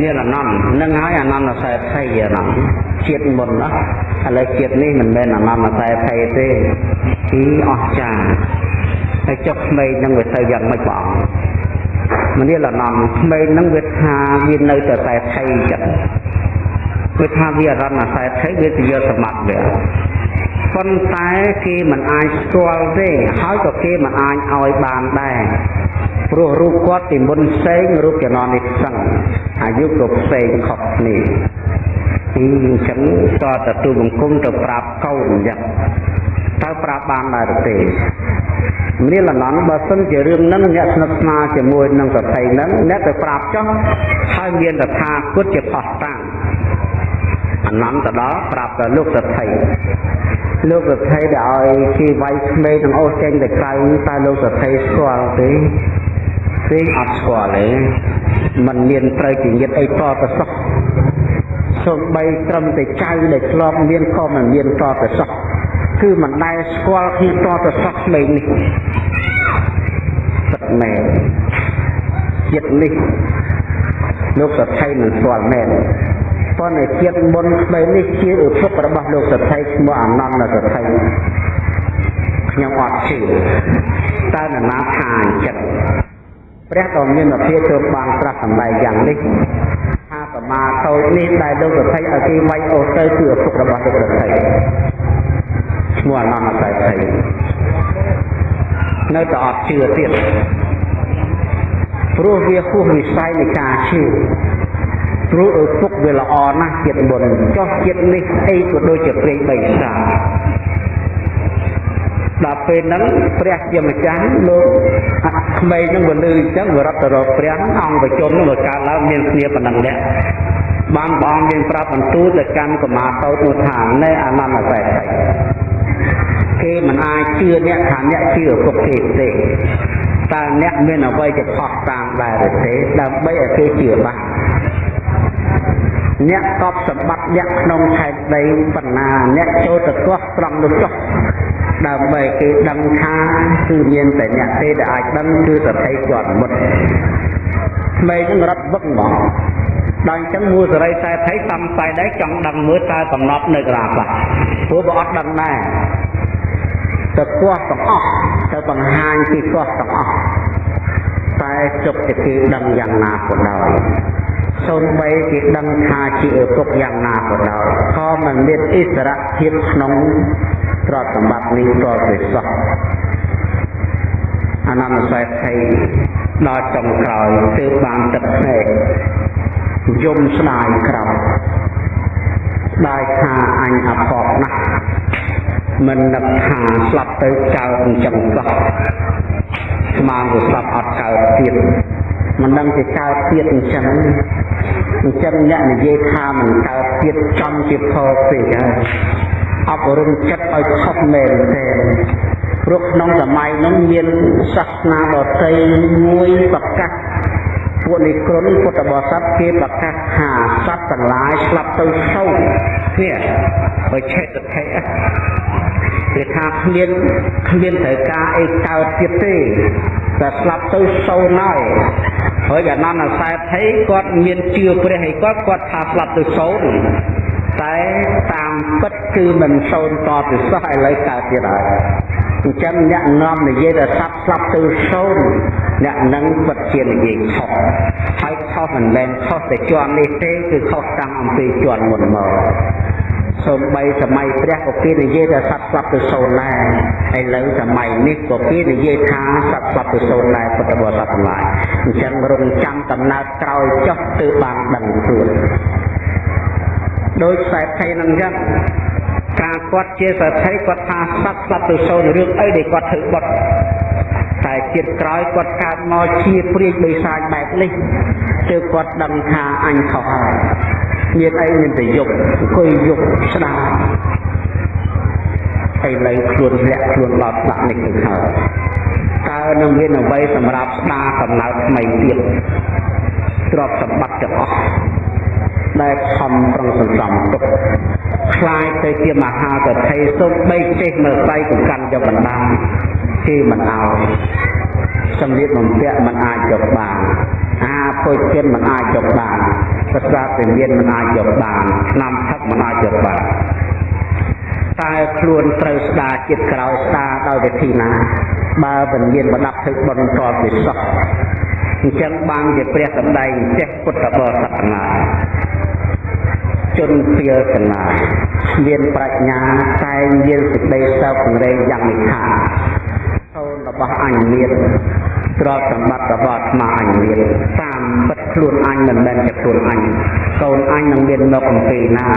មានអនន្តនឹងហើយអនន្តសែភ័យអនន្តជាតិមុនណាឥឡូវជាតិនេះមិនមែនអនន្តសែភ័យទេគឺអស្ចារ្យហើយចុះក្មេងនឹងវាទៅយ៉ាងម៉េចបងមនាលអនន្តក្មេងនឹងវាថាវានៅតែតែភ័យចិត្តវាថាវាអរណសែភ័យវាទៅយកសមត្ថវាប៉ុន្តែគេមិនអាចស្គាល់ទេហើយក៏គេមិនអាចឲ្យបានដែរ ព្រោះរូបគាត់ពីមុនផ្សេងរូបចំណនេះផ្សឹងអាយុក៏ផ្សេងខុសគ្នាពីអញ្ចឹងតតទូបង្គំទៅប្រាប់កូនអញ្ចឹងតើប្រាប់បានដែរទេមនាលអនន្តបើសិនជារឿងហ្នឹងអ្នកស្និទ្ធស្នាលជាមួយនឹងសតិហ្នឹងអ្នកទៅប្រាប់ចុះហើយមានតថាគតជាផោះតាំងអនន្តទៅដល់ប្រាប់ទៅលោកសតិលោកសតិដែលឲ្យគេវាយក្មេងទាំងអូសចេញទៅក្រៅតើលោកសតិស្គាល់ទេ ទេអត់ស្គាល់ទេมันមានត្រូវជាញាតអីតទៅសោះសូម្បីត្រឹមតែចៅដែលធ្លាប់មានក៏មិនមានតទៅសោះគឺមិនដែលស្គាល់គ្នាតទៅសោះក្មេងនេះពិតមែនចិត្តនេះលោកសថៃមិនស្គាល់មែនប៉ុន្តែជាតិមុនក្មេងនេះជាឪពុករបស់លោកសថៃឈ្មោះអនន្តសថៃខ្ញុំអត់ជឿតើនរណាថាអញ្ចឹង ព្រះដ៏មានអភិចូលបានត្រាស់សម្ដែងយ៉ាងនេះថាសមាធោចនេះដែលលោកសថៃឲ្យគេវាយអូសទៅគឺឪពុករបស់លោកសថៃឈ្មោះអនន្តសថៃនៅតែអត់ជឿទៀតព្រោះវាហួសវិស័យនៃការជឿព្រោះឪពុកវាល្អណាស់ចិត្តបុណ្យចោះចិត្តនេះស្អីក៏ដូចជាព្រេងបីសា ដល់ពេលហ្នឹងព្រះជាម្ចាស់លោកក្មេងហ្នឹងវាលឺអញ្ចឹងវារត់ទៅរកព្រះអង្គបជនហ្នឹងវាកើតឡើងមានគ្នាប៉ុណ្ណឹងនេះបានបងមានប្រាប់បន្ទូលទៅកាន់កមាតោតនោះថាណែអានន្តសេដ្ឋីគេមិនអាចជឿអ្នកថាអ្នកជឿឪពុកគេទេតើអ្នកមានអ្វីជាផុសតាមដែរទេដើម្បីឲ្យគេជឿបានអ្នកកប់សម្បត្តិអ្នកក្នុងខេត្តដីបណ្ណាអ្នកចូលទៅទាស់ត្រង់នោះចុះ ដើម្បីគេដឹងថាគឺមានតែអ្នកទេដែលអាចដឹងគឺសតិគាត់មុតក្មេងនឹងរត់វឹកមកដល់អញ្ចឹងមួយសរីតែថៃសំស័យដែរចង់ដឹងមើលតើកំណត់នៅក្រាខ្លះព្រោះបើអត់ដឹងដែរទៅគោះទាំងអស់ទៅបង្ហាញពីគោះទាំងអស់តែជប់តែគេដឹងយ៉ាងណាក៏ដោយសូម្បីគេដឹងថាជាឪពុកយ៉ាងណាក៏ដោយក៏មិនមានអិសរភាពក្នុង ទ្រព្យសម្បត្តិនេះតទៅសោះអនន្តសេដ្ឋីដល់ចុងក្រោយទើបបានទឹកភ្នែកយំស្ដាយក្រោយស្ដាយថាអញអភ័ព្វណាស់មិននឹកថាស្លាប់ទៅកើតអញ្ចឹងសោះស្មានទៅស្លាប់អត់កើតទៀតមិនដឹងជាកើតទៀតអញ្ចឹងអញ្ចឹងអ្នកនិយាយថាមិនកើតទៀតចំជាផលពេកហើយ អប់រំចិត្តឲ្យខុសមែនទេព្រោះក្នុងសម័យនោះមានសាសនាដទៃមួយប្រកាសពួកនិក្រុនពុទ្ធបរិស័ទគេប្រកាសថាសត្វទាំងឡាយស្លាប់ទៅសោនេះបើឆេតតិគេថាគ្មានគ្មានត្រូវការអីកើតទៀតទេតែស្លាប់ទៅសូន្យហើយហើយអនន្តសែថីគាត់មានជឿព្រះហើយគាត់គាត់ថាស្លាប់ទៅសូន្យតែតា មពិតគឺមិនសូន្យតទៅសោះឥឡូវកើតទៀតហើយអញ្ចឹងអ្នកនាំនិយាយថាសត្វស្លាប់ទៅសូន្យអ្នកនឹងពិតជានិយាយខុសហើយខុសមិនមែនខុសតែជាន់នេះទេគឺខុសតាំងអំពីជាន់មុនមកសូម្បីសម័យព្រះក៏គេនិយាយថាសត្វស្លាប់ទៅសូន្យដែរឥឡូវសម័យនេះក៏គេនិយាយថាសត្វស្លាប់ទៅសូន្យដែរពុទ្ធបរិស័ទទាំងឡាយអញ្ចឹងរងចាំកំណើតក្រោយចុះទើបបានដឹងខ្លួន ដោយខ្សែថៃនឹងអញ្ចឹងការគាត់ជាសទ្ធិគាត់ថាសត្វស្លាប់ទៅសូន្យរឿងអីដែលគាត់ធ្វើបុតតែជាតិក្រោយគាត់កើតមកជាព្រាយបិសាចបែបនេះទើបគាត់ដឹងថាអញខុសហើយមានអីមានតែយកអង្គុយយកស្ដាប់ឥឡូវខ្លួនលាក់ខ្លួនដល់ស្ដាប់នេះទៅហើយតើនឹងមានអ្វីសម្រាប់ស្ដារកំណើតថ្មីទៀតទ្រព្យសម្បត្តិទាំងអស់ ដែលខំប្រឹងសន្សំទុកខ្លាយទៅជាមហាសទ្ធិសូម្បីចេះមើលដៃកកាន់យកបណ្ដាគេមិនឲ្យសម្លៀកបំពាក់មិនអាចយកបានអាភោជនមិនអាចយកបានសត្រាពលមានមិនអាចយកបានឆ្នាំថឹកមិនអាចយកបានតែខ្លួនត្រូវស្ដារចិត្តក្រោយស្ដារដោយវិធីណា បើមិនមានបណ្ដាប់ធ្វើបន្តពីសោះអញ្ចឹងបានជាព្រះសម្ដែងចេះពុទ្ធបរិស័ទណា ជនពៀលទាំងឡាយមានប្រាជ្ញាតែងមានសេចក្តីសោករែងយ៉ាងនេះថាសូនរបស់អញមានទ្រព្យសម្បត្តិរបស់អាត្មាអញមានតាមពិតខ្លួនអញមិនមែនជាខ្លួនអញកូនអញនឹងមានមកអំពីណា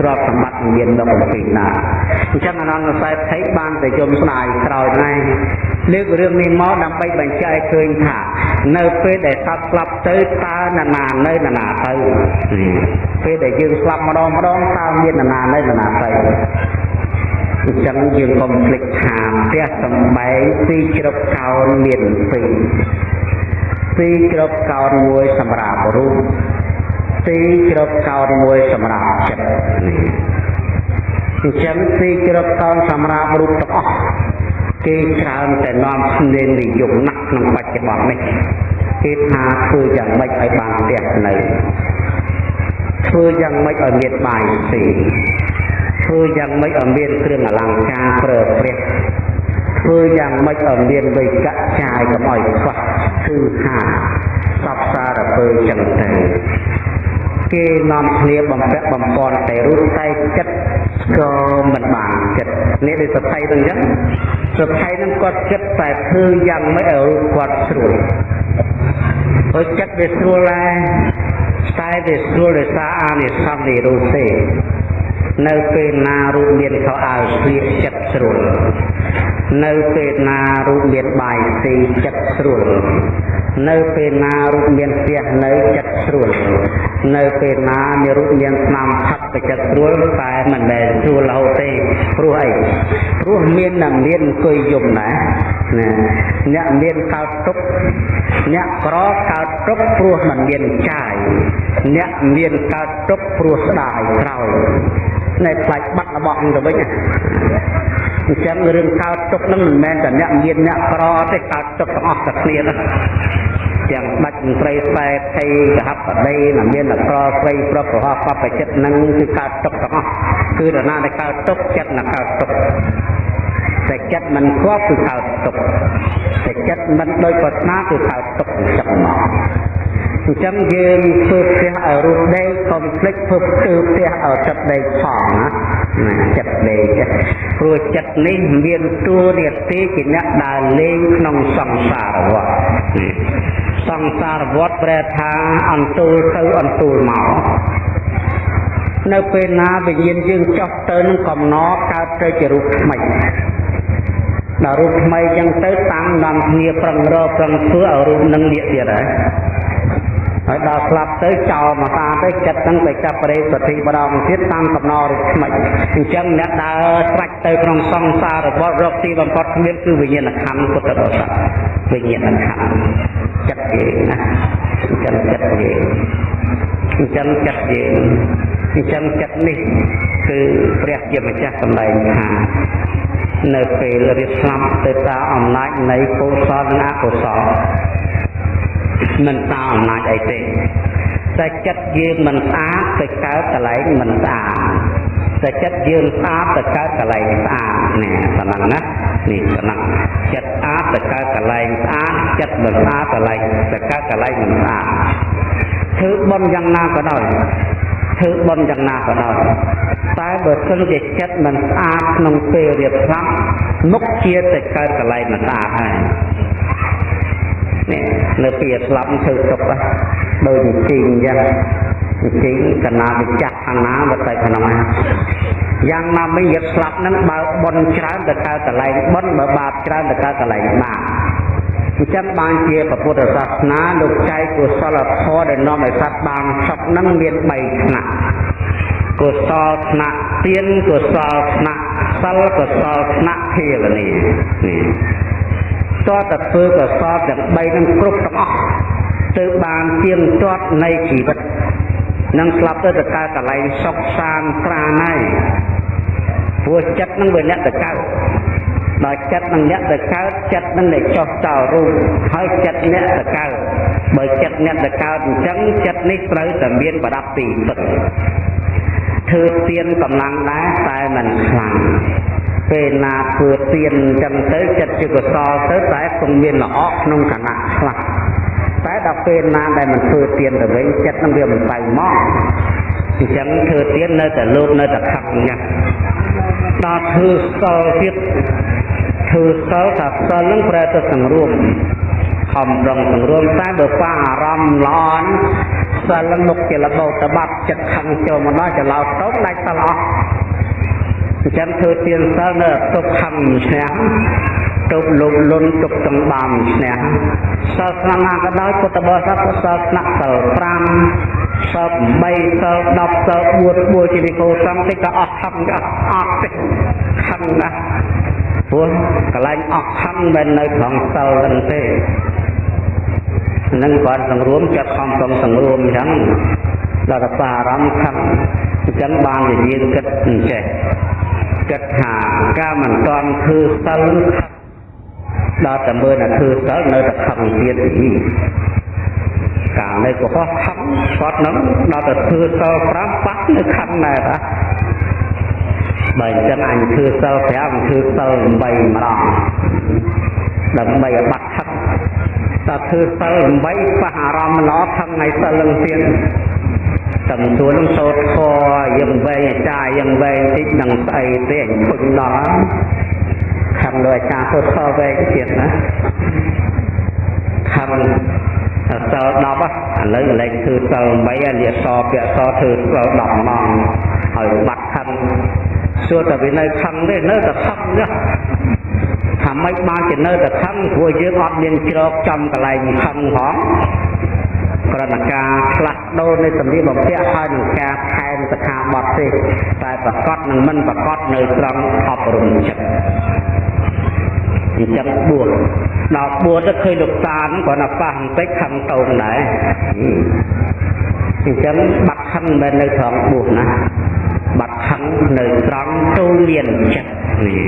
ទ្រព្យសម្បត្តិនឹងមានមកអំពីណាអញ្ចឹងអនន្តសែភ័យបានតែយំស្ដាយក្រោយណែលើករឿងនេះមកដើម្បីបញ្ជាក់ឲ្យឃើញថា នៅពេលដែលសត្វស្លាប់ទៅតើនរណានៅនរណាទៅពេលដែលយើងស្លាប់ម្ដងម្ដងតើមាននរណានៅនរណាទៅអញ្ចឹងយើងកុំភ្លេចថាផ្ទះសំបែងពីជ្រប់កោនមានពីរពីជ្រប់កោនមួយសម្រាប់រូបពីជ្រប់កោនមួយសម្រាប់ចិត្តនេះអញ្ចឹងពីជ្រប់កោនសម្រាប់រូបទាំងអស់ គេច្រើនតែនាំគ្នានិយមណាស់ក្នុងបច្ចុប្បន្ននេះគេថាធ្វើយ៉ាងម៉េចឲ្យបានផ្ទះនៅធ្វើយ៉ាងម៉េចឲ្យមានបាយស៊ីធ្វើយ៉ាងម៉េចឲ្យមានគ្រឿងអលង្ការប្រើប្រាស់ធ្វើយ៉ាងម៉េចឲ្យមានវិកៈចាយកុំឲ្យខ្វះគឺថាសពសារពើចឹងទៅគេនាំគ្នាបំពាក់បំពន់តែរូបតែចិត្តក៏មិនបានចិត្តនេះដូចសភ័យទៅអញ្ចឹង សភ័យនឹងគាត់ចិត្តតែធ្វើយ៉ាងម៉េចឲ្យរូបគាត់ស្រួលព្រោះចិត្តវាស្រួលដែរតែវាស្រួលដោយសារអានិសង្សនៃរូបទេនៅពេលណារូបមានខោអាវស្លៀកចិត្តស្រួលនៅពេលណារូបមានបាយស៊ីចិត្តស្រួល នៅពេលណារូបមានផ្ទះនៅចិត្តស្រួលនៅពេលណាមានរូបមានស្នាមផឹកទៅចិត្តស្រួលតែមិនមែនស្រួលរហូតទេព្រោះអីព្រោះមានតែមានអង្គុយយំណាណាអ្នកមានកើតទុកអ្នកក្រកើតទុកព្រោះមិនមានចាយអ្នកមានកើតទុកព្រោះស្ដាយក្រោយនៅផ្លាច់បាត់របស់នឹងទៅវិញអញ្ចឹងរឿងកើតទុកនឹងមិនមែនតែអ្នកមានអ្នកក្រទេកើតទុកទាំងអស់តែគ្នាណា ទាំងបាច់មន្ត្រីខ្សែថៃកហបដីណាមានអក្រស្រីប្រុសប្រហោះបបចិត្តនឹងគឺកើតទុកទាំងអស់គឺដល់ណាដែលកើតទុកចិត្តណាកើតទុកតែចិត្តមិនគប់គឺកើតទុកតែចិត្តមិនដោយប្រាថ្នាគឺកើតទុកអញ្ចឹងមកអញ្ចឹងយើងធ្វើផ្ទះឲ្យរូបដេកកុំភ្លេចធ្វើផ្ទះផ្ទះឲ្យចិត្តដេកផងណាណាចិត្តដេកព្រោះចិត្តនេះមានតួនាទីជាអ្នកដើរលេងក្នុងសង្សារវដ្ត សង្សារវដ្តប្រែថាអន្ទូលទៅអន្ទូលមកនៅពេលណាវិញ្ញាណយើងចុះទៅនឹងកំណត់កើតទៅជារូបថ្មីដល់រូបថ្មីចឹងទៅតាមនាំគ្នាប្រឹងរកប្រឹងធ្វើឲ្យរូបនឹងលាកទៀតហើយហើយដល់ស្លាប់ទៅចោលមកតាទៅចិត្តហ្នឹងទៅចាប់ប្រេសតិម្ដងទៀតតាមកំណររូបថ្មីអញ្ចឹងអ្នកដើរស្រាច់ទៅក្នុងសង្សាររបស់រកទីបំផុតគ្មានគឺវិញ្ញាណខណ្ឌពុទ្ធបរិស័ទវិញ្ញាណខណ្ឌ ចិត្តយើងណាអញ្ចឹងចិត្តយើងអញ្ចឹងចិត្តយើងអញ្ចឹងចិត្តនេះគឺព្រះជាម្ចាស់សម្ដែងថានៅពេលរៀបស្លាប់ទៅតាមអំណាចនៃកុសលនិងអកុសលមិនតាមអំណាចអីទេតែចិត្តយើងមិនស្អាតទៅកើតកន្លែងមិនស្អាត តែចិត្តយើងស្អាតទៅកើតកន្លែងស្អាតនេះប៉ុណ្ណឹងណានេះប៉ុណ្ណឹងចិត្តស្អាតទៅកើតកន្លែងស្អាតចិត្តមិនស្អាតកន្លែងទៅកើតកន្លែងមិនស្អាតធ្វើបុណ្យយ៉ាងណាក៏ដោយធ្វើបុណ្យយ៉ាងណាក៏ដោយតែបើសិនជាចិត្តមិនស្អាតក្នុងពេលរៀបស្លាប់មុខជាទៅកើតកន្លែងមិនស្អាតហើយនេះនៅពីស្លាប់ធ្វើទុកដូចជីងអញ្ចឹង ជីងកណាទៅចាក់ខាងណាមកទៅក្នុងណាយ៉ាងណាមិញយត់ស្លាប់ហ្នឹងបើបនច្រើនទៅកើតកន្លែងបនបើបាបច្រើនទៅកើតកន្លែងបាបអញ្ចឹងបានជាពុទ្ធសាសនាលោកចែកកុសលធម៌ដែលនាំឲ្យសត្វបានសុខហ្នឹងមាន3ថ្នាក់កុសលថ្នាក់ទានកុសលថ្នាក់សិលកុសលថ្នាក់ភាវនានេះតើតធ្វើកុសលទាំង3នឹងគ្រប់ទាំងអស់ទើបបានទៀងទាត់នៃជីវិត នឹងស្លាប់ទៅទៅកើតកន្លែងសុខសានត្រាណហើយព្រោះចិត្តនឹងវាអ្នកទៅកើតដល់ចិត្តនឹងអ្នកទៅកើតចិត្តនឹងតែចោះចោលរូបហើយចិត្តអ្នកទៅកើតបើចិត្តអ្នកទៅកើតអញ្ចឹងចិត្តនេះត្រូវតែមានប្រដាប់ទីពឹងធ្វើទៀនកម្លាំងដែរតែមិនខ្លាំងពេលណាធ្វើទៀនអញ្ចឹងទៅចិត្តជាកុសលទៅតែគង់មានល្អក្នុងគណៈខ្លះ តែដល់ពេលណាដែលមិនធ្វើទៀនទៅវិញចិត្តនឹងវាមិនទៅមកអញ្ចឹងធ្វើទៀននៅតែលោកនៅតែខឹកអញ្ចឹងដល់ធ្វើសល់ទៀតធ្វើសល់ថាសល់នឹងប្រែទៅសង្រួមខំរងសង្រួមតែបើប៉ះអារម្មណ៍ល្អសិលមុខជាលបោតបាត់ចិត្តខឹងចូលមកដល់ចឡោតទៅដាច់សិលអស់អញ្ចឹងធ្វើទៀនសិលនៅទុកខឹងឈ្នះ ទុកលោកលុនទុកទាំងបានឈ្នះសិលស្នាណាក៏ដោយពុទ្ធបរិស័ទសិលស្នាក់សិល5សិល8សិល10សិល4បួជានិកោសង្ឃតិចក៏អស់ខឹងអស់អស់ទេខឹងណាស់ព្រោះកន្លែងអស់ខឹងមិននៅក្នុងសិលហ្នឹងទេនឹងគាត់សង្រួមចិត្តខំប្រឹងសង្រួមអញ្ចឹងដល់តែបារម្ភខឹងអញ្ចឹងបានជាយើងគិតអញ្ចេះគិតថាការមិនតាន់ធ្វើសិល ដល់តែមើលតែធ្វើសិលនៅតែខឹងទៀតទីកាលនៅកុហកខឹងគាត់នឹងដល់តែធ្វើសិល5បាត់នៅខឹងដែរតាបើអញ្ចឹងអញធ្វើសិល5ធ្វើសិល8ម្ដងដើម្បីឲ្យបាត់ខឹងតើធ្វើសិល8ប៉ះអារម្មណ៍ល្អខឹងថ្ងៃសិលនឹងទៀតតំសួរនឹងសូត្រធរយើងវែងអាចារ្យយើងវែងតិចនឹងស្អីទេអញពឹងដល់ ខំលើអាចារ្យសូត្រធរវែងទៀតណាខំសិល10ឥឡូវលេខធ្វើសិល8អាលាសពាក់សធ្វើសិល10ម៉ោងហើយបាត់ខឹងសួរតែវានៅខឹងទេនៅតែខឹងណាថាម៉េចបានជានៅតែខឹងព្រោះយើងអត់មានជ្រកចំកន្លែងខឹងផងក្រណការផ្លាស់ដូរនៃសម្ភារបំពាក់ហើយនឹងការថែមសិក្ខាបទទេតែប្រកបនឹងមិនប្រកបនៅត្រង់អប់រំចិត្ត អញ្ចឹងបួសដល់បួសទៅឃើញលោកតានគាត់ណាប៉ះបន្តិចខឹងតោងដែរអញ្ចឹងបាត់ខឹងមិននៅត្រង់បួសណាបាត់ខឹងនៅត្រង់ទូមានចិត្តនេះ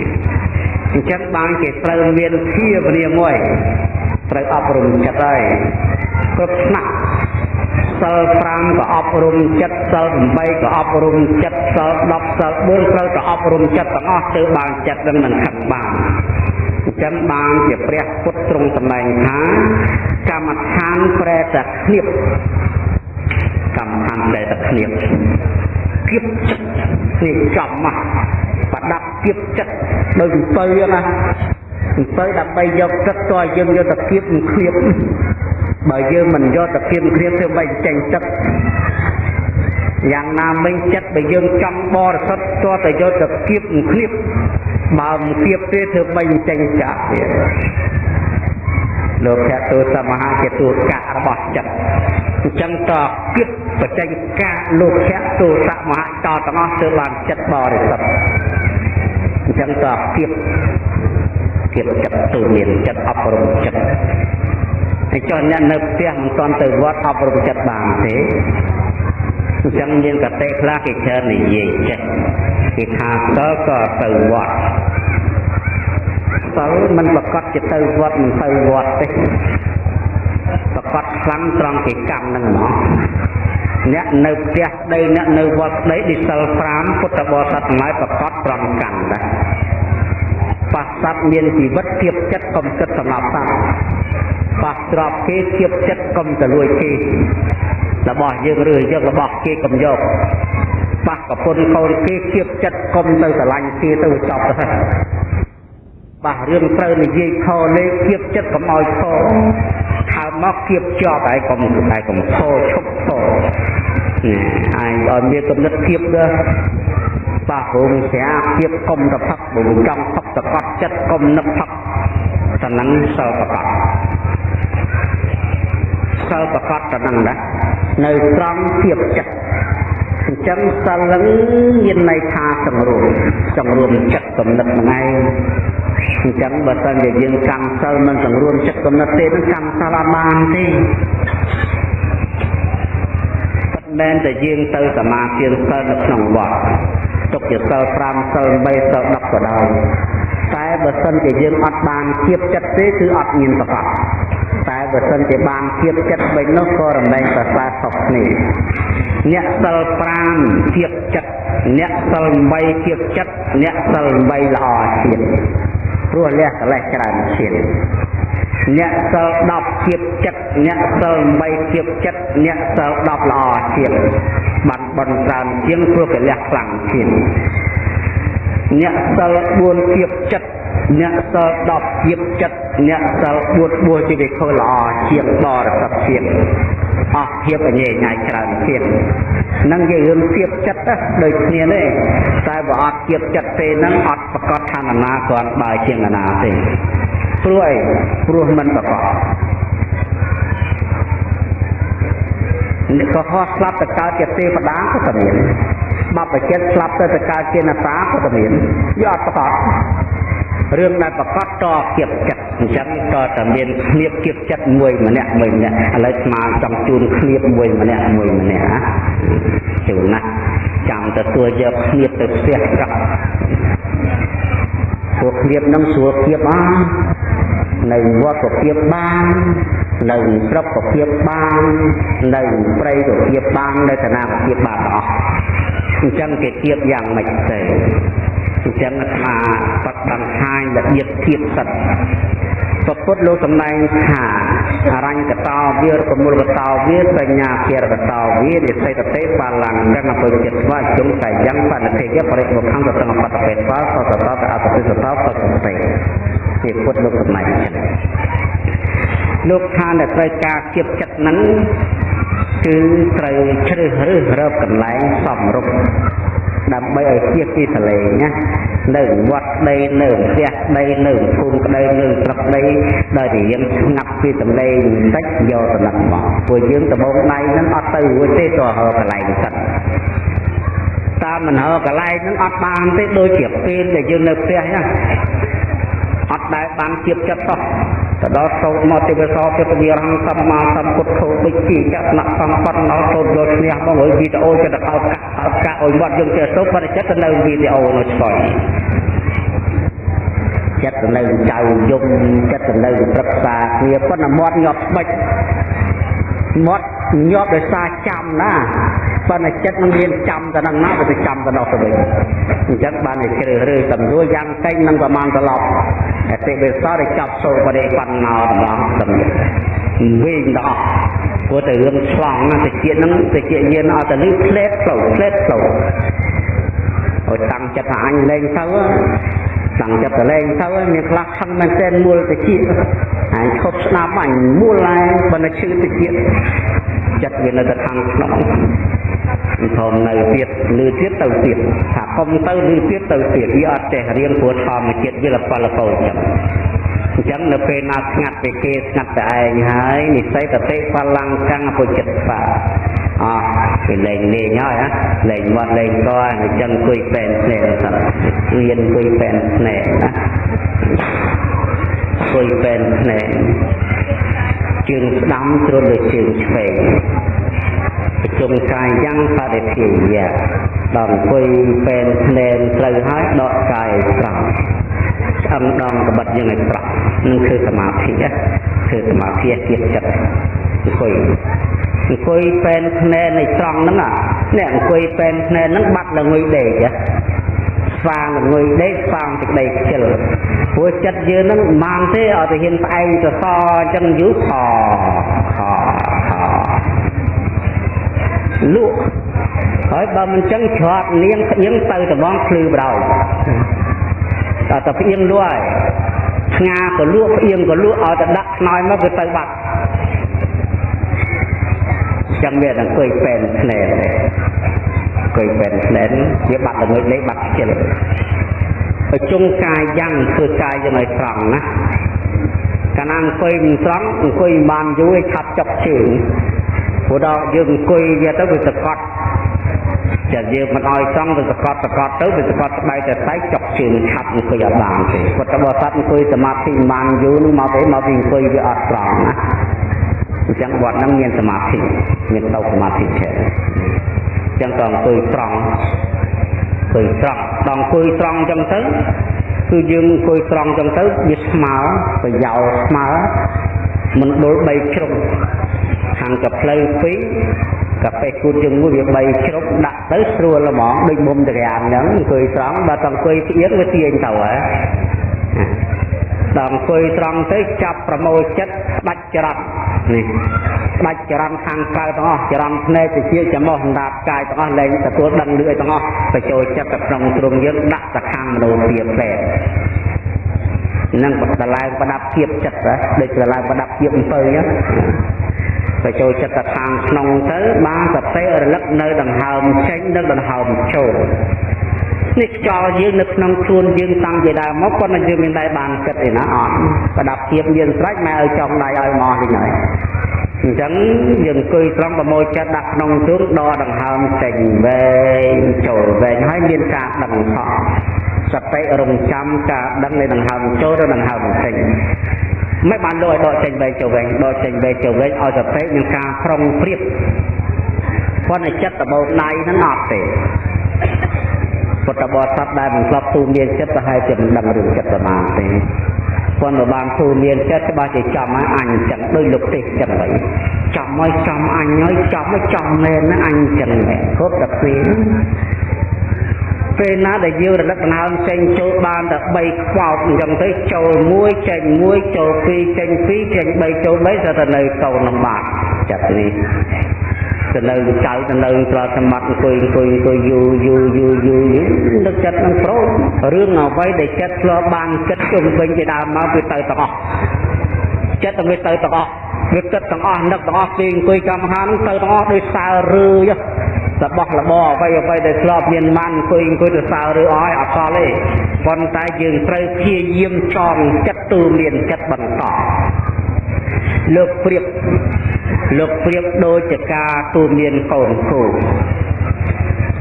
អញ្ចឹងបានគេត្រូវមានភាវនាមួយត្រូវអប់រំចិត្តហើយគ្រប់ថ្នាក់សិល5ក៏អប់រំចិត្តសិល8ក៏អប់រំចិត្តសិល10សិល4ត្រូវតែអប់រំចិត្តទាំងអស់ទើបបានចិត្តនឹងមិនខឹងបានអញ្ចឹងបានជាព្រះពុទ្ធទ្រង់សម្ដែងថាកម្មដ្ឋានប្រែតែគ្នាបកម្មដ្ឋានប្រែតែគ្នាបគៀបចិត្តនេះចំមកប្រដាប់គៀបចិត្តដោយអំពើណាអំពើដើម្បីយកទឹកតើយើងយកទៅគៀបមិនឃ្លៀបបើយើងមិនយកទៅគៀបឃ្លៀបទៅបីចេញទឹកយ៉ាងណាមិញចិត្តបើយើងចង់បរិសុទ្ធតើទៅយកទៅគៀបមិនឃ្លៀប បើមិនគៀបទេធ្វើបីចេញចាក់ទៀតលោកភៈទូសមហាជាទូកៈរបស់ចិត្តអញ្ចឹងតគិតបច្ចេកកាលោកភៈទូសមហាតទាំងអស់ទើបបានចិត្តបរិសុទ្ធអញ្ចឹងតគៀបគៀបចិត្តទូមានចិត្តអប់រំចិត្តហើយចុះអ្នកនៅផ្ទះមិនទាន់ទៅវត្តអប់រំចិត្តបានទេអញ្ចឹងមានកតេខ្លះគេច្រើននិយាយចេះគេថាតើក៏ទៅវត្ត សិលមិនប្រកាសជាទៅវត្តមិនទៅវត្តទេប្រកាសខ្លាំងត្រង់គេកម្មនឹងហ្មងអ្នកនៅផ្ទះដី អ្នកនៅវត្តដីឌីសិល5ពុទ្ធបរិស័ទទាំងឡាយប្រកាសត្រង់កម្មដែរប៉ះសត្វមានជីវិតធៀបចិត្តកុំគិតសម្រាប់សត្វប៉ះទ្របគេធៀបចិត្តកុំទៅលួចគេរបស់យើងឬយករបស់គេកុំយកប៉ះប្រពន្ធកូនគេធៀបចិត្តកុំទៅស្រឡាញ់គេទៅចប់ទៅ បាសរឿងត្រូវនិយាយខលេខគៀបចិត្តកុំឲ្យខថើមកគៀបជាប់ហើយកុំហើយកុំខឈប់ខនេះអញឲ្យមានកំណត់គៀបដែរបាសរងស្រាគៀបកុំតផឹកបើចង់ផឹកតកត់ចិត្តកុំនឹកផឹកតំណឹងសិលប្រកបសិលប្រកបតំណឹងដែរនៅត្រង់គៀបចិត្តអញ្ចឹងសិលនឹងមានន័យថាសង្រួមសង្រួមចិត្តកំណត់ហ្នឹងឯង អញ្ចឹងបើសិនជាយើងកម្មសិលមិនសង្រួមចិត្តកំណត់ទេនឹងកម្មសិលអត់បានទេមិនមែនតែយើងទៅសមាធិសិលនៅក្នុងវត្តទុកជាសិល5សិល8សិល10ក៏ដោយតែបើសិនជាយើងអត់បានគៀបចិត្តទេគឺអត់មានប្រកបតែបើសិនជាបានទៀតចិត្តវិញនោះក៏រំលែងប្រសើរខុសគ្នាអ្នកសិល5ទៀតចិត្តអ្នកសិល8ទៀតចិត្តអ្នកសិល8ល្អទៀត ព្រោះលះកលេសច្រើនជាតិអ្នកសិល10ទៀតចិត្តអ្នកសិល8ទៀតចិត្តអ្នកសិល10ល្អទៀតបានបនច្រើនជាងព្រោះកលះខ្លាំងទៀតអ្នកសិល4ទៀតចិត្តអ្នកសិល10ទៀតចិត្តអ្នកសិល4បួសជាវិខល្អជាងបរិសុទ្ធទៀតអស់ភាពអញញ៉ៃច្រើនទៀតនឹងជារឿងទៀតចិត្តដូចគ្នាទេ តែបើអត់ទៀតចិត្តទេនឹងអត់ប្រកាសថាណាគ្រាន់បើជាងណាទេព្រោះអីព្រោះមិនប្រកបក៏ហោះស្លាប់ទៅកើតជាទេវតាក៏តែមានបបចិត្តស្លាប់ទៅទៅកើតជានតាក៏តែមានយកអត់ប្រកបរឿងដែលប្រកបតគៀបចិត្តអញ្ចឹងក៏តែមានឃ្លៀបគៀបចិត្តមួយម្នាក់មួយម្នាក់ឥឡូវស្មាចង់ជូនឃ្លៀបមួយម្នាក់មួយម្នាក់ណាជូនណា ចាំទទួលយកឃ្លៀបទៅផ្ទះប្រកពួកឃ្លៀបនឹងស្រួលគៀបអស់នៅវត្តក៏គៀបបាននៅស្រុកក៏គៀបបាននៅព្រៃក៏គៀបបាននៅឋានៈក៏គៀបបានទាំងអស់អញ្ចឹងគេគៀបយ៉ាងម៉េចទេអញ្ចឹងអាត្មាបាត់បង្ហាញរបៀបធៀបសិទ្ធពពុទ្ធលោកសម្ដែងថា អរញ្ញកតោវារកមុលកតោវាសញ្ញាភារកតោវានិសិតទេបាលੰកណ្ណពុចិត្តស្វាជុំកាយ៉ាងបណិធិយបរិបុខំទៅទាំងបតពេតវសសតតអបតិសតោសសទេជាពុទ្ធលោកសម្ដែងចឹងលោកថាដែលត្រូវការគៀបចិត្តហ្នឹងគឺត្រូវជ្រើសរើសរកកន្លែងសមរម្យ ដើម្បីឲ្យជៀសពីសលេងណានៅវត្តក្តីនៅផ្ទះក្តីនៅភូមិក្តីនៅស្រុកក្តីដោយតែយើងស្ងាត់ពីសម្លេងបន្តិចយកទៅដាក់មកពួកយើងដបងដៃហ្នឹងអត់ទៅរួចទេតើហើកន្លែងសិនតាមមិនហើកន្លែងហ្នឹងអត់បានទេដូចជាពេលដែលយើងនៅផ្ទះណាអត់ដែលបានជៀបចិត្តសោះទៅដល់សោតមកទេវសោទេពនិរង្គសម្មាសម្ពុទ្ធោដូចជាចក្នៈសម្បត្តិដល់សោតយកឈ្នះមកហើយវីដេអូចិត្តទៅកោកាអ ត់កាអុយវត្តយើងចេះទៅបរិចិត្តទៅនៅវីដេអូនៅស្គាល់ចិត្តទៅនៅចៅយំចិត្តទៅនៅប្រឹក្សាគ្នាប៉ុន្តែមាត់ញាប់ស្បិចមាត់ញាប់ដោយសារចាំណាប៉ុន្តែចិត្តនឹងមានចាំទៅនឹងណាវាទៅចាំទៅនោះទៅវិញអញ្ចឹងបានតែជ្រើសរើសសំរួលយ៉ាងតិចនឹងប្រមាណត្រឡប់តែពេលវាសរចាប់សូបរិបណ្ណោរបស់សំនេះវិញដល់ ព្រោះតែរឿងឆ្លងណាតិចហ្នឹងតិចយានអត់ទៅលឺផ្លេតផ្លោផ្លេតផ្លោអត់តាំងចិត្តថាអញលេងទៅតាំងចិត្តទៅលេងទៅមានខ្លះខឹងមែនទែនមូលតិចអញឈប់ស្ដាប់អញមូលហើយបើនៅឈឺតិចចិត្តវានៅតែខាងក្នុងធំនៅទៀតលឺទៀតទៅទៀតថាកុំទៅលឺទៀតទៅទៀតវាអត់ចេះរៀនព្រោះធម្មជាតិវាលផលកោចឹង អញ្ចឹងនៅពេលណាស្ងាត់ពីគេស្ងាត់តែឯងហើយនិស័យតតិបលង្កੰពុចិត្តបាអោះគេលេងលេងហើយណាលេងវត្តលេងកអញ្ចឹងអង្គុយពេនភ្នែកសិនរៀនអង្គុយពេនភ្នែកណាអង្គុយពេនភ្នែកជើងស្ដាំជ្រុលលើជើងឆ្វេងប្រជុំកាយយ៉ាងបរិធាយៈដល់អង្គុយពេនភ្នែនត្រូវហើយដកកាយត្រង់ ឆ្អឹងដងកបិតយ៉ាងឲ្យប្រក់នឹងគឺសមាធិគឺសមាធិទៀតចិត្តអង្គុយអង្គុយពេនភ្នែននៃត្រង់ហ្នឹងនេះអង្គុយពេនភ្នែនហ្នឹងបាត់ល្ងុយដេកស្វាងល្ងុយដេកស្វាងទឹកដីខ្ជិលព្រោះចិត្តយើងហ្នឹងមិនបានទេអត់ទៅហ៊ានផ្អែងទៅសអញ្ចឹងយូរខខខលក់ហើយបើមិនចឹងច្រត់នាងផ្អៀងទៅត្បង់ភ្លឺបដ ாய் ដល់តែផ្អៀងលក់ហើយស្ងាក៏លក់ផ្អៀងក៏លក់ឲ្យតែដាក់ខ្នើយមកវាទៅបាត់ចឹងវាអង្គុយពេនភ្នែនអង្គុយពេនភ្នែនវាបាត់ល្ងិចលេបាត់ខ្ជិលប្រជុំកាយយ៉ាងធ្វើកាយយ៉ាងឲ្យត្រង់ណាកាលណាអង្គុយមិនត្រង់អង្គុយបានយូរឲ្យឆាប់ចុកជើងព្រោះដល់យើងអង្គុយវាទៅវាសកត់ចិ ត្តយើងមិនឲ្យចង់ទៅសកត់សកត់ទៅវាសកត់ស្បែកតែស្បែកចុកជើងឆាប់អង្គុយអត់បានទេពុទ្ធបរិស័ទអង្គុយសមាធិបានយូរនោះមកទេមកពីអង្គុយវាអត់ត្រង់ណាអញ្ចឹងវត្តហ្នឹងមានសមាធិមានតោសមាធិ છે អញ្ចឹងក៏អង្គុយត្រង់អង្គុយត្រង់ដល់អង្គុយត្រង់អញ្ចឹងទៅគឺយើងអង្គុយត្រង់អញ្ចឹងទៅវាស្មើប្រយោលស្មើមណ្ឌល3ជ្រុងខាងកផ្លូវ2 កាហ្វេគូតជាមួយវា3ជ្រុងដាក់ទៅស្រួលហ្មងដូចមុំតរានអញ្ចឹងអង្គុយត្រង់បើតអង្គុយផ្អៀងវាទាញទៅហ៎ដល់អង្គុយត្រង់ទៅចាប់ប្រមូលចិត្តដាច់ចរន្តនេះដាច់ចរន្តខាងក្រៅទាំងអស់ចរន្តភ្នែកទៅជាចំោះអណ្ដាតកាយទាំងអស់លែងទទួលដឹងលឿទាំងអស់ទៅចូលចិត្តទៅក្នុងទ្រង់យើងដាក់ទៅខាងមនោភាពផ្លែនឹងបដឡើងប្រដាប់ភាពចិត្តដូចប្រឡើងប្រដាប់ភាពអំពើចឹង ទៅចូលចិត្តទៅខាងក្នុងទៅបានសតិរលឹកនៅដង្ហើមចេញនិងដង្ហើមចូលនេះខ្យល់យើងនៅក្នុងខ្លួនយើងតាំងពីដើមមកប៉ុន្តែយើងមានតែបានគិតឯណាអត់ប្រដាប់ភាពមានស្រេចម៉ែឲ្យចង់ដៃឲ្យមកវិញហើយអញ្ចឹងយើងអង្គុយត្រង់ប្រមូលចិត្តដាក់ក្នុងទ្រូងដកដង្ហើមចេញវែងចូលវែងហើយមានការដឹងផងសតិរងចាំការដឹងនៃដង្ហើមចូលទៅដង្ហើមចេញ មិនបានលោកឲ្យដកចេញវែងចូលវែងដកចេញវែងចូលវែងឲ្យសតិមានការប្រុងប្រៀបប៉ុន្តែចិត្តដបោដៃហ្នឹងអត់ទេពុទ្ធបរិស័ទដែលមិនស្លាប់ទូមានចិត្តប្រហែលជាមិនដឹងរឿងចិត្តប្រមាណទេប៉ុន្តែបានទូមានចិត្តច្បាស់ជាចំហើយអញចឹងដូចលោកទេសចឹងហើយចំហើយចំអញហើយចំហើយចំមែនណាអញចឹងមែនគ្រប់តែពេល ពេលណាដែលយើងរលឹកដង្ហើមចេញចូលបានតែ3ខ្វោកអញ្ចឹងទៅចូល1ចេញ1ចូល2ចេញ2ចេញ3ចូល3ទៅនៅតូននឹងបាត់ចិត្តនេះទៅនៅចៅទៅនៅត្រល់សម្បត្តិអង្គុយអង្គុយអង្គុយយូរយូរយូរយូរយូរនឹកចិត្តនឹងប្រូរឿងអ្វីដែលចិត្តធ្លាប់បានគិតជុំវិញជាដើមមកវាទៅទាំងអស់ចិត្តទៅវាទៅទាំងអស់វាគិតទាំងអស់នឹកទាំងអស់ពេលអង្គុយកម្មហានទៅទាំងអស់ដោយសើរឿរ បស់របរអ្វីអ្វីដែលធ្លាប់មានបានអង្គុយអង្គុយទៅសើឬអស់អត់សល់ទេប៉ុន្តែយើងត្រូវព្យាយាមចងចិត្តទូមានចិត្តបន្តលោកព្រៀបលោកព្រៀបដូចជាការទូមានកូនគោ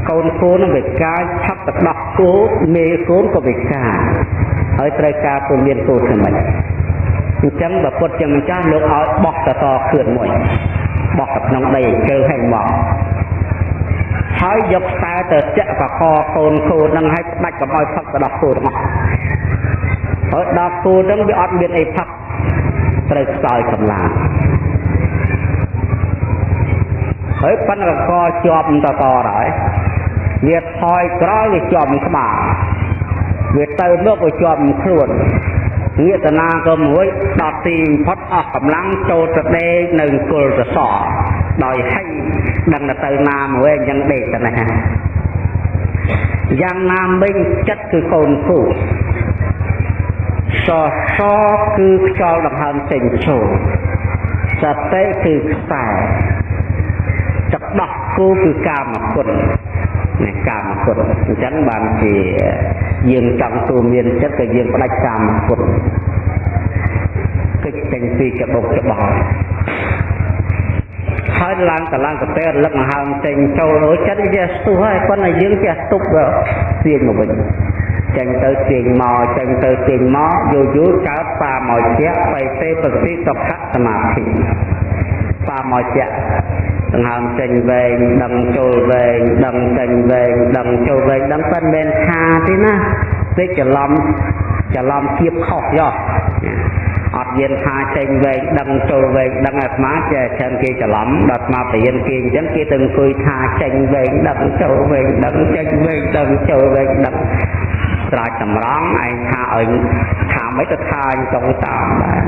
កូនគោនឹងវាការឆាប់ទៅដោះគោមេកូនក៏វាការហើយត្រូវការទូមានគោថ្មីអញ្ចឹងបើពុតជាម្ចាស់លោកឲ្យបោះតតខឿនមួយបោះទៅក្នុងដីជើឲ្យមក ហើយយកខ្សែទៅចាក់កកកូនគោនឹងឲ្យផ្ដាច់កុំឲ្យផឹកទៅដល់គោទាំងអស់ហើយដល់គោនឹងវាអត់មានអីផឹកត្រូវខ្សោយកម្លាំងហើយប៉ុន្តែកជាប់តតហើយវាថយក្រោយវាជាប់ក្បាលវាទៅមកវាជាប់ខ្លួនងាកតាណាក៏មួយដល់ទីផុតអស់កម្លាំងចូលទៅដេកនៅគល់សសរ ដោយហិដឹងទៅណាមួយអញ្ចឹងដេកទៅណាយ៉ាងណាមិញចិត្តគឺកូនគូសសគឺខ្យល់ដង្ហើមចេញចូលសតិគឺខ្សែទឹកដោះគូគឺកាមគុណនេះកាមគុណអញ្ចឹងបានជាយើងចង់ទូមានចិត្តក៏យើងផ្ដាច់កាមគុណគិតចេញពីកបុកច្បោ ហើយឡើងតឡើងកាពេលរលឹកមកហើមចេញចូលរួចចិត្តវាស្ទុះហើយប៉ុន្តែយើងចេះទប់ទាញមកវិញចេញទៅទាញមកចេញទៅទាញមកយូរយូរកើតបាមកជាបៃទេបតិសុខសមាធិបាមកជាដង្ហើមចេញវែងដឹងចូលវែងដឹងចេញវែងដឹងចូលវែងដឹងប៉ិនមិនថាទេណាពេកច្រឡំច្រឡំគៀបខុសយោ អត់មានថាចេញវែងដឹងចូលវែងដឹងអាត្មាចេះច្រើនគេច្រឡំដល់អាត្មាបរៀនគេអញ្ចឹងគេទៅអង្គុយថាចេញវែងដឹងចូលវែងដឹងចេញវែងដឹងចូលវែងដឹងស្រោចតម្រង់ឯងថាឲ្យថាមិនទៅថាអញចង់តាមដែរ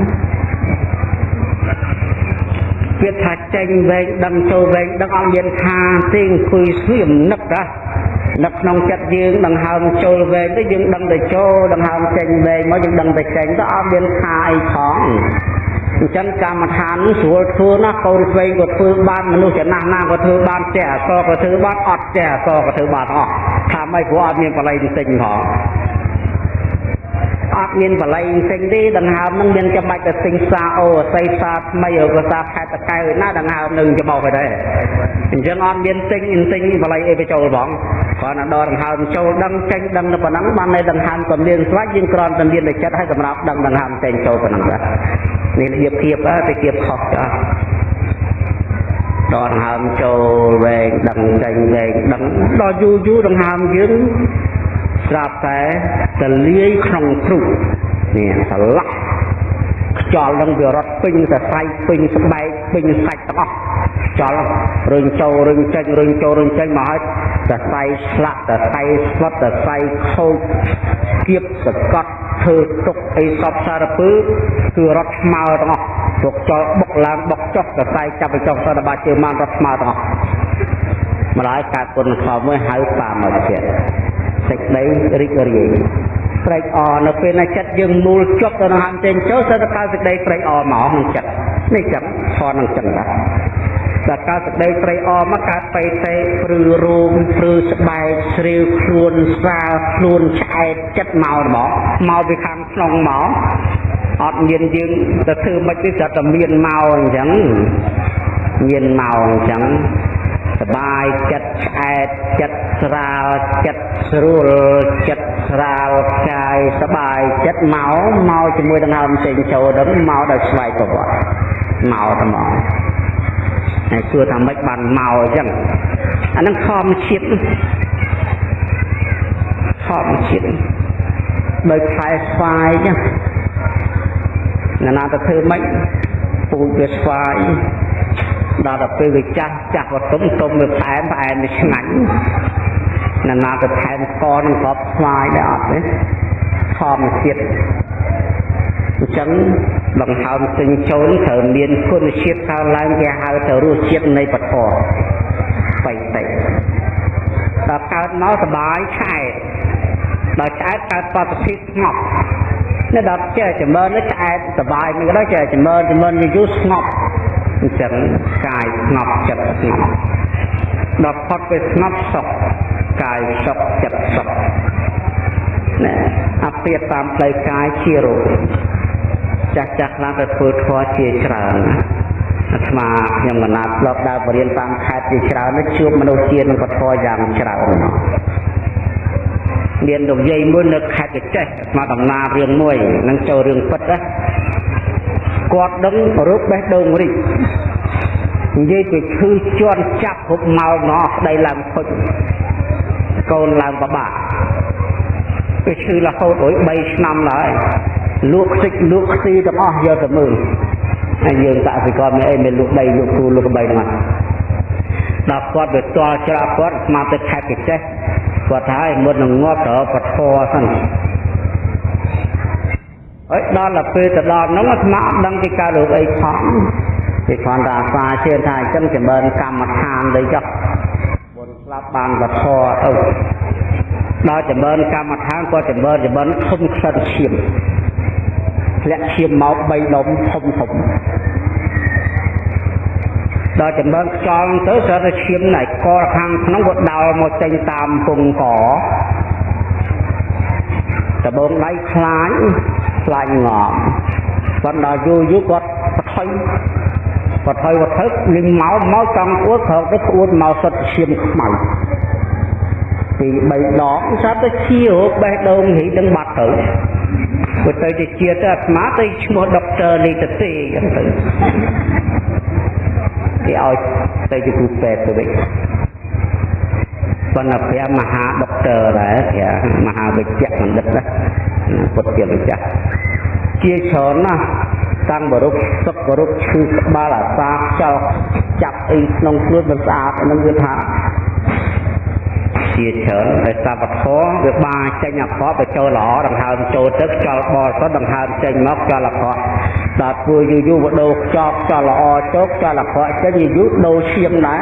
វាថាចេញវែងដឹងចូលវែងដឹងអត់មានថាទេអង្គុយស្ងៀមនឹកណា នៅក្នុងចិត្តយើងដង្ហើមចូលវែងទៅយើងដឹងតែចូលដង្ហើមចេញវែងមកយើងដឹងតែចេញទៅអត់មានថាអីផងអញ្ចឹងកម្មដ្ឋាននេះស្រួលធ្វើណាកូនស្វែងក៏ធ្វើបានមនុស្សចំណាស់ណាក៏ធ្វើបានចេះអសក៏ធ្វើបានអត់ចេះអសក៏ធ្វើបានអស់ថាម៉េចព្រោះអត់មានបល័យផ្សេងផងអត់មានបល័យផ្សេងទេដង្ហើមនឹងមានចាំបាច់ទៅទិញសាអូអស័យសាថ្មីឬក៏សាខេតកៅណាដង្ហើមនឹងច្បោកទៅដែរអញ្ចឹងអត់មានទិញទិញបល័យអីទៅចូលផង គ្រាន់តែដកដង្ហើមចូលដឹងចេញដឹងទៅប៉ុណ្ណឹងបានតែដង្ហើមក៏មានស្វាច់យើងគ្រាន់តែមានតែចិត្តឲ្យសម្រាប់ដឹងដង្ហើមចេញចូលប៉ុណ្ណឹងដែរនេះធៀបធៀបទៅធៀបខុសចាស់ដកដង្ហើមចូលវែងដឹងចេញវែងដឹងដល់យូរយូរដង្ហើមយើងស្រាប់តែតលាយក្នុងទ្រុនេះស្លាប់ខ្យល់នឹងវារត់ពេញសរសៃពេញស្បែកពេញសាច់ទាំងអស់ ខ្យល់រុញចូលរុញចេញរុញចូលរុញចេញមកហើយសរសៃស្លាក់សរសៃស្វិតសរសៃខូចគៀបសកត់ធ្វើទុកអីសពសារពើគឺរត់ស្មើទាំងអស់ទុកចោលបុកឡើងបុកចុះសរសៃចាប់ទៅចុះសតបាជើងមករត់ស្មើទាំងអស់ម្ល៉េះកើតគុណខំមួយហៅបាមកទៀតសេចក្តីរីករាយត្រេកអរនៅពេលណាចិត្តយើងមូលជាប់ទៅនឹងហាមចេញចូលសិតទៅកើតសេចក្តីត្រេកអរមកក្នុងចិត្តនេះចឹងធននឹងចឹងដែរ ដល់កើតសេចក្តីត្រេកអរមកកើតបេតេព្រឺរោមព្រឺស្បែកស្រាវខ្លួនស្រាលខ្លួនឆ្អែតចិត្តមករបស់មកពីខាងក្នុងមកអត់មានយើងទៅធ្វើមិនទេស្រាប់តែមានមកអញ្ចឹងមានមកអញ្ចឹងសបាយចិត្តឆ្អែតចិត្តស្រាលចិត្តស្រួលចិត្តស្រាលកាយសបាយចិត្តមកមកជាមួយដង្ហើមចេញចូលដល់មកដល់ស្វ័យប្រវត្តិមកតែមក ហើយគួរថាម៉េចបានមកអញ្ចឹងអានឹងធម្មជាតិធម្មជាតិដោយខ្សែស្វាយចឹងណាទៅធ្វើម៉េចពូជវាស្វាយដល់ទៅពេលវាចាស់ចាស់វតុំទុំវាផ្អែមផ្អែមវាឆ្ងាញ់ណាណាទៅថែមស្ករនឹងក្របស្វាយដែរអត់ទេធម្មជាតិ អញ្ចឹងដង្ហើមទិញចូលត្រូវមានគុណជាតិកើនឡើងគេហៅទៅរសជាតិនៃពធបៃតេដល់កើតមកសបាយឆែកដល់ឆ្អែតកើតបទភាពស្ងប់នៅដល់ចេះចម្រើននេះឆ្អែតសបាយមិនក៏ដោយចេះចម្រើនចម្រើនយូរស្ងប់អញ្ចឹងកាយស្ងប់ចិត្តស្ងប់ដល់ផុតទៅស្ងប់សុខកាយសុខចិត្តសុខណែអាពាតតាមផ្លូវកាយជារោគ ចាស់ចាស់ខ្លះទៅធ្វើធម៌ជាច្រើនអាត្មាខ្ញុំកណាត់ធ្លាប់ដើរបរៀនតាមខេត្តជាច្រើននេះជួបមនុស្សជានឹងពធយ៉ាងច្រើនមានលោកយាយមួយនៅខេត្តកចេះអាត្មាដំណើររឿងមួយនឹងចូលរឿងពិតណាគាត់ដឹងរូបបេះដូងរីកនិយាយទៅឈឺជន់ចាប់គ្រប់ម៉ោងណោះស្ដីឡើងខុចកូនឡើងបបាក់វាឈឺរហូតអុយ3ឆ្នាំហើយ លក់ខ្ទេចលក់ខ្ទីទាំងអស់យកទៅមើលហើយយើងកសិករមានអីមានលក់ដីលក់គូលក់បីហ្នឹងដល់គាត់ទៅតល់ច្រាក់គាត់ស្មាទៅខេត្តកចេះគាត់ថាឲ្យមុននឹងងាប់ទៅពធសិនហើយដល់ទៅពេលទៅដល់នោះអាត្មាអត់ដឹងពីកើតរោគអីផងគេគ្រាន់តែអាសាជឿថាអញ្ចឹងចម្រើនកម្មដ្ឋានទៅចុះបុណ្យស្លាប់បានវធទៅដល់ចម្រើនកម្មដ្ឋានគាត់ចម្រើនចម្រើនធំក្លិនឈាម ធ្លាក់ឈាមមក3ដុំធំធំដល់ចម្រើនខ្យល់ទៅស្រាប់តែឈាមណៃកខាងក្នុងក៏ដោលមកចេញតាមពងកដបងដៃខ្លាញខ្លាញងំប៉ុន្តែយូរយូរគាត់បថុយបថុយវត្ថុនឹងមកមកចង់អួតក្រោកទៅអួតមកសុទ្ធឈាមខ្មៅពី3ដងស្រាប់តែជារោគបេះដូងហីនឹងបាត់ទៅគាត់ ទៅជាជាទៅអាត្មាទៅឈ្មោះដុកទ័រនេះទៅទេអញ្ចឹងទៅគេឲ្យទៅជាគ្រូពេទ្យទៅវិញប៉ុន្តែព្រះមហាដុកទ័រដែរព្រះមហាវិជ្ជបណ្ឌិតណាពុទ្ធជាម្ចាស់ជាច្រើនណាស់តាំងបរុកសុខបរុកឈឺក្បាលអាសាខ្យល់ចាប់អីក្នុងខ្លួនមិនស្អាតនឹងវាថា ជាច្រើនហើយសពធម៌វាបាចេញអក្រក់ទៅចូលល្អដង្ហើមចូលទឹកខ្យល់បរិសុទ្ធដង្ហើមចេញមកខ្យល់អក្រក់ដល់ធ្វើយូរយូរវាដូរខ្យល់ខ្យល់ល្អចូលខ្យល់អក្រក់ចេញយូរយូរដូរឈាមដែរ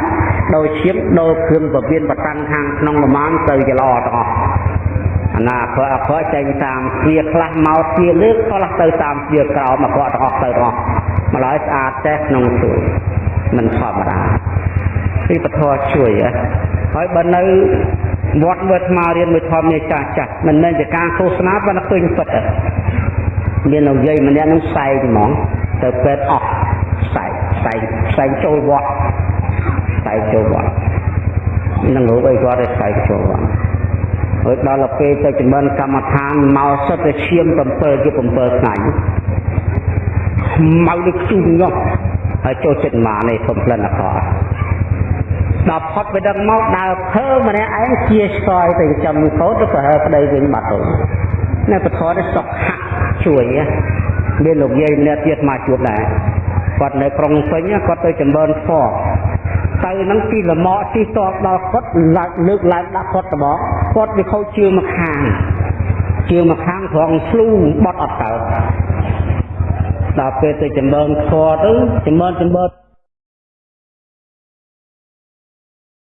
ដូរឈាមដូរគ្រឿងពវៀនបតាំងខាងក្នុងប្រមាណទៅជាល្អទាំងអស់អាណាអក្រក់អក្រក់ចេញតាមជាខ្លះមកជាលើកខ្លះទៅតាមជាក្រោមអក្រក់ទាំងអស់ទៅទាំងអស់ម្ល៉េះស្អាតតែក្នុងទូមិនធម្មតាពីពធជួយហើយបើនៅ វត្តមើលថ្មរៀនមួយធម្មនេះចាស់ចាស់មិនមែនជាការឃោសនាប៉ុន្តែឃើញពិតមានលោកយាយម្នាក់នឹងផ្សែងហ្មងទៅពេទ្យអស់ផ្សែងផ្សែងផ្សែងចូលវត្តផ្សែងចូលវត្តនឹងលោកអីគាត់ទៅផ្សែងចូលវត្តហើយដល់ទៅពេលទៅចម្រើនកម្មដ្ឋានមកសិតទៅឈាម7ជា7ថ្ងៃមកដូចជុំនោះហើយចូលចិត្តមកនេះធំផ្លិនអក្រក់ ដល់ផុតពីដឹងមកដើរភើម្នាក់ឯងជាស្គយទៅចំកោតទៅក៏ហើប្តីវិញបាត់ទៅនៅពធនេះសុខហជួយមានលោកយាយម្នាក់ទៀតមកជួបដែរគាត់នៅក្រុងពេញគាត់ទៅចម្រើនធម៌ទៅនឹងទីលមកទីតបដល់គាត់លើកឡើងដាក់គាត់ត្បកគាត់វាខូចជើងមកខាងជើងមកខាងត្រង់ស្លូបត់អត់ទៅដល់ពេលទៅចម្រើនធម៌ទៅចម្រើនចម្រើន